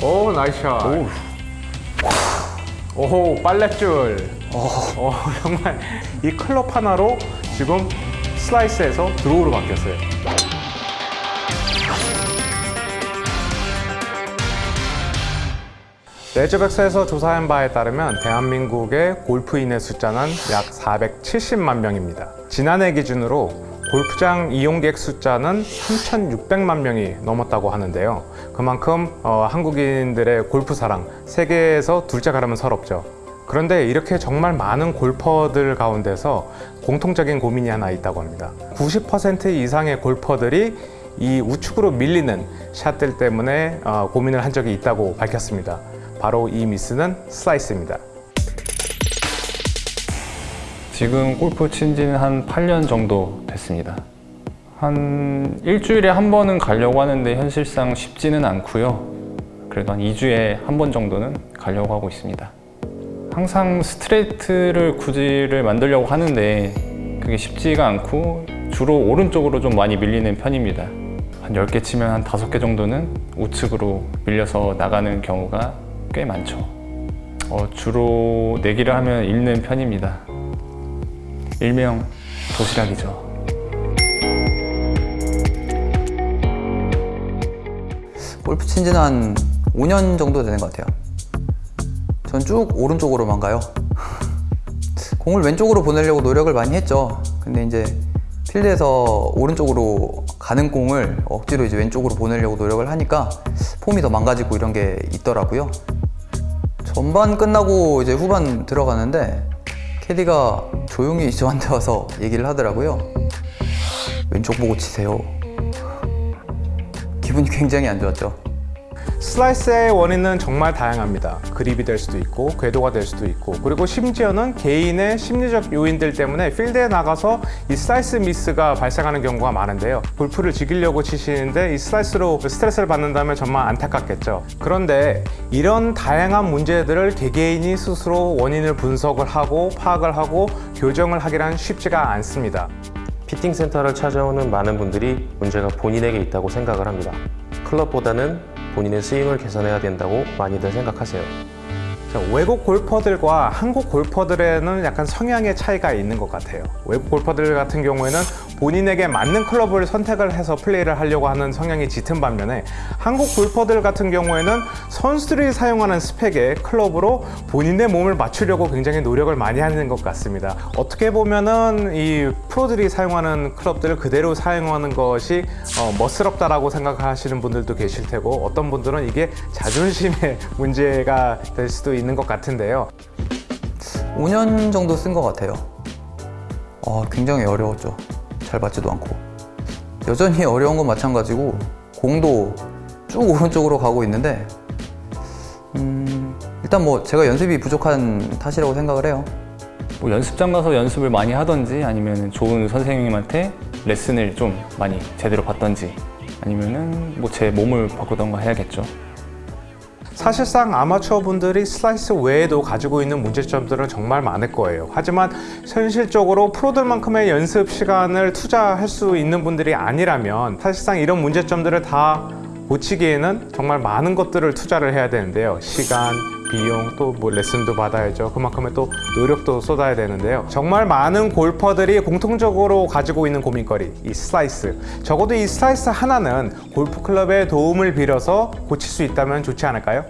오 nice shot. 오 빨랫줄. 어, 정말 이 클럽 하나로 지금 슬라이스에서 draw로 바뀌었어요. 레저백서에서 조사한 바에 따르면 대한민국의 골프인의 숫자는 약 470만 명입니다. 지난해 기준으로 골프장 이용객 숫자는 3,600만 명이 넘었다고 하는데요. 그만큼 어, 한국인들의 골프 사랑 세계에서 둘째 가려면 서럽죠. 그런데 이렇게 정말 많은 골퍼들 가운데서 공통적인 고민이 하나 있다고 합니다. 90% 이상의 골퍼들이 이 우측으로 밀리는 샷들 때문에 어, 고민을 한 적이 있다고 밝혔습니다. 바로 이 미스는 슬라이스입니다. 지금 골프 친 지는 한 8년 정도 됐습니다. 한 일주일에 한 번은 가려고 하는데 현실상 쉽지는 않고요. 그래도 한 2주에 한 번 정도는 가려고 하고 있습니다. 항상 스트레이트를 구질을 만들려고 하는데 그게 쉽지가 않고 주로 오른쪽으로 좀 많이 밀리는 편입니다. 한 10개 치면 한 5개 정도는 우측으로 밀려서 나가는 경우가 꽤 많죠. 어, 주로 내기를 하면 읽는 편입니다. 일명 도시락이죠. 골프 친 지는 한 5년 정도 되는 것 같아요. 전 쭉 오른쪽으로만 가요. 공을 왼쪽으로 보내려고 노력을 많이 했죠. 근데 이제 필드에서 오른쪽으로 가는 공을 억지로 이제 왼쪽으로 보내려고 노력을 하니까 폼이 더 망가지고 이런 게 있더라고요. 전반 끝나고 이제 후반 들어가는데 캐디가 조용히 저한테 와서 얘기를 하더라고요. 왼쪽 보고 치세요. 기분이 굉장히 안 좋았죠. 슬라이스의 원인은 정말 다양합니다. 그립이 될 수도 있고 궤도가 될 수도 있고 그리고 심지어는 개인의 심리적 요인들 때문에 필드에 나가서 이 슬라이스 미스가 발생하는 경우가 많은데요. 골프를 즐기려고 치시는데 이 슬라이스로 스트레스를 받는다면 정말 안타깝겠죠. 그런데 이런 다양한 문제들을 개개인이 스스로 원인을 분석을 하고 파악을 하고 교정을 하기란 쉽지가 않습니다. 피팅 센터를 찾아오는 많은 분들이 문제가 본인에게 있다고 생각을 합니다. 클럽보다는 본인의 스윙을 개선해야 된다고 많이들 생각하세요. 자, 외국 골퍼들과 한국 골퍼들에는 약간 성향의 차이가 있는 것 같아요. 외국 골퍼들 같은 경우에는 본인에게 맞는 클럽을 선택을 해서 플레이를 하려고 하는 성향이 짙은 반면에 한국 골퍼들 같은 경우에는 선수들이 사용하는 스펙의 클럽으로 본인의 몸을 맞추려고 굉장히 노력을 많이 하는 것 같습니다. 어떻게 보면은 이 프로들이 사용하는 클럽들을 그대로 사용하는 것이 어, 멋스럽다라고 생각하시는 분들도 계실 테고 어떤 분들은 이게 자존심의 문제가 될 수도 있는 것 같은데요. 5년 정도 쓴 것 같아요. 어, 굉장히 어려웠죠. 잘 맞지도 않고. 여전히 어려운 건 마찬가지고 공도 쭉 오른쪽으로 가고 있는데 음, 일단 뭐 제가 연습이 부족한 탓이라고 생각을 해요. 뭐 연습장 가서 연습을 많이 하던지 아니면 좋은 선생님한테 레슨을 좀 많이 제대로 받던지 아니면 은 뭐 제 몸을 바꾸던가 해야겠죠. 사실상 아마추어 분들이 슬라이스 외에도 가지고 있는 문제점들은 정말 많을 거예요. 하지만 현실적으로 프로들만큼의 연습 시간을 투자할 수 있는 분들이 아니라면 사실상 이런 문제점들을 다 고치기에는 정말 많은 것들을 투자를 해야 되는데요. 시간, 비용, 또 뭐 레슨도 받아야죠. 그만큼의 또 노력도 쏟아야 되는데요. 정말 많은 골퍼들이 공통적으로 가지고 있는 고민거리, 이 슬라이스. 적어도 이 슬라이스 하나는 골프 클럽의 도움을 빌어서 고칠 수 있다면 좋지 않을까요?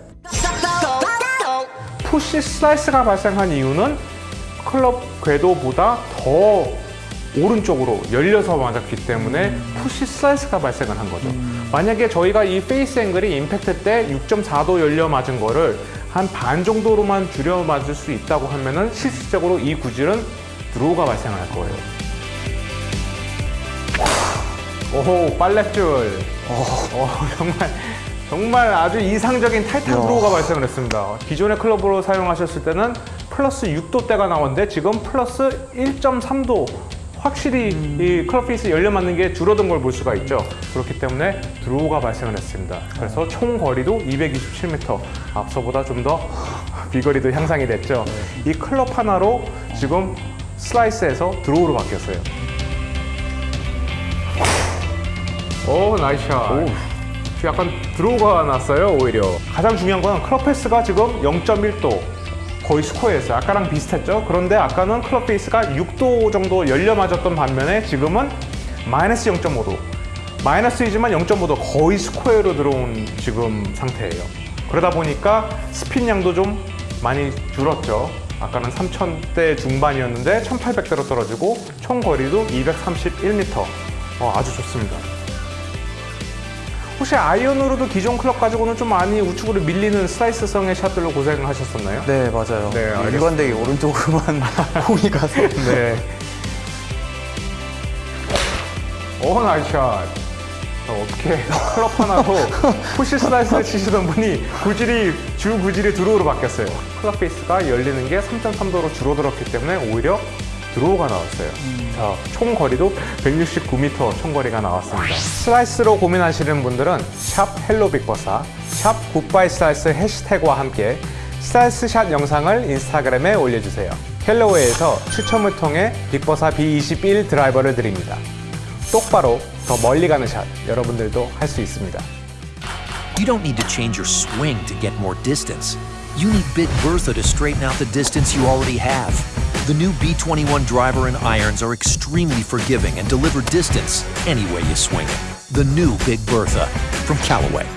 푸시 슬라이스가 발생한 이유는 클럽 궤도보다 더 오른쪽으로 열려서 맞았기 때문에 푸시 슬라이스가 발생을 한 거죠. 만약에 저희가 이 face angle이 임팩트 때 6.4도 열려 맞은 거를 한 반 정도로만 줄여 맞을 수 있다고 하면 은 실질적으로 이 구질은 draw가 발생할 거예요. 오호 빨랫줄. 어, 정말 정말 아주 이상적인 타이트한 draw가 발생을 했습니다. 기존의 클럽으로 사용하셨을 때는 플러스 6도대가 나왔는데 지금 플러스 1.3도 확실히 이 클럽 face 열려 맞는 게 줄어든 걸 볼 수가 있죠. 그렇기 때문에 draw가 발생을 했습니다. 그래서 총 거리도 227m, 앞서보다 좀 더 비거리도 향상이 됐죠. 이 클럽 하나로 지금 슬라이스에서 draw로 바뀌었어요. 오 nice shot. 약간 draw가 났어요 오히려 가장 중요한 건 클럽 face가 지금 0.1도 거의 square였어요 아까랑 비슷했죠? 그런데 아까는 클럽 face가 6도 정도 열려 맞았던 반면에 지금은 마이너스 0.5도. 마이너스이지만 0.5도 거의 square로 들어온 지금 상태예요. 그러다 보니까 스핀 양도 좀 많이 줄었죠. 아까는 3000대 중반이었는데 1800대로 떨어지고 총 거리도 231m 어, 아주 좋습니다 혹시 아이언으로도 기존 클럽 가지고는 좀 많이 우측으로 밀리는 슬라이스성의 샷들로 고생하셨었나요? 네 맞아요. 네. 일관되게 오른쪽으로만 공이 가서 네. 오 샷. 어, 어떻게 클럽 하나로 푸시 슬라이스를 치시던 분이 구질이 주 구질이 draw로 바뀌었어요. 클럽 face가 열리는 게 3.3도로 줄어들었기 때문에 오히려 draw가 나왔어요. 자, 총 거리도 169m 총 거리가 나왔습니다. 슬라이스로 고민하시는 분들은 샵 hello 빅버사, 샵 goodbye slice 해시태그와 함께 슬라이스 샷 영상을 인스타그램에 올려주세요. 캘러웨이에서 추첨을 통해 빅버사 B21 드라이버를 드립니다. 똑바로 더 멀리 가는 샷 여러분들도 할 수 있습니다. You don't need to change your swing to get more distance. You need Big Bertha to straighten out the distance you already have. The new B21 driver and irons are extremely forgiving and deliver distance any way you swing it. The new Big Bertha from Callaway.